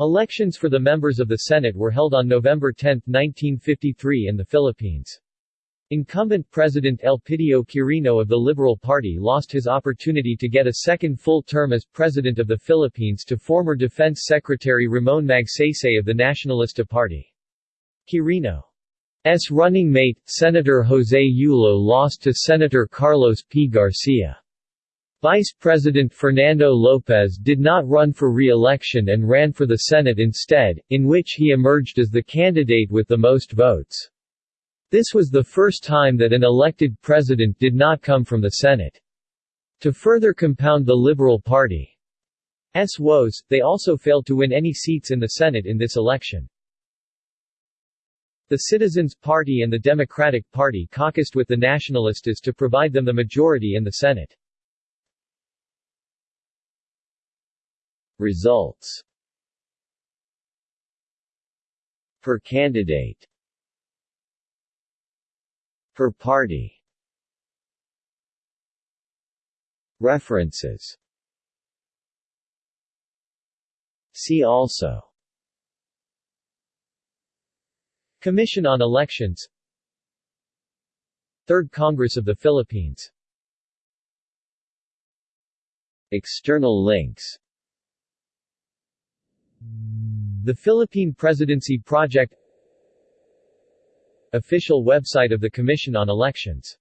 Elections for the members of the Senate were held on November 10, 1953 in the Philippines. Incumbent President Elpidio Quirino of the Liberal Party lost his opportunity to get a second full term as President of the Philippines to former Defense Secretary Ramon Magsaysay of the Nacionalista Party. Quirino's running mate, Senator Jose Yulo lost to Senator Carlos P. Garcia. Vice President Fernando Lopez did not run for re-election and ran for the Senate instead, in which he emerged as the candidate with the most votes. This was the first time that an elected president did not come from the Senate. To further compound the Liberal Party's woes, they also failed to win any seats in the Senate in this election. The Citizens Party and the Democratic Party caucused with the Nacionalistas to provide them the majority in the Senate. Results Per candidate Per party. References. See also. Commission on Elections. Third Congress of the Philippines. External links The Philippine Presidency Project Official website of the Commission on Elections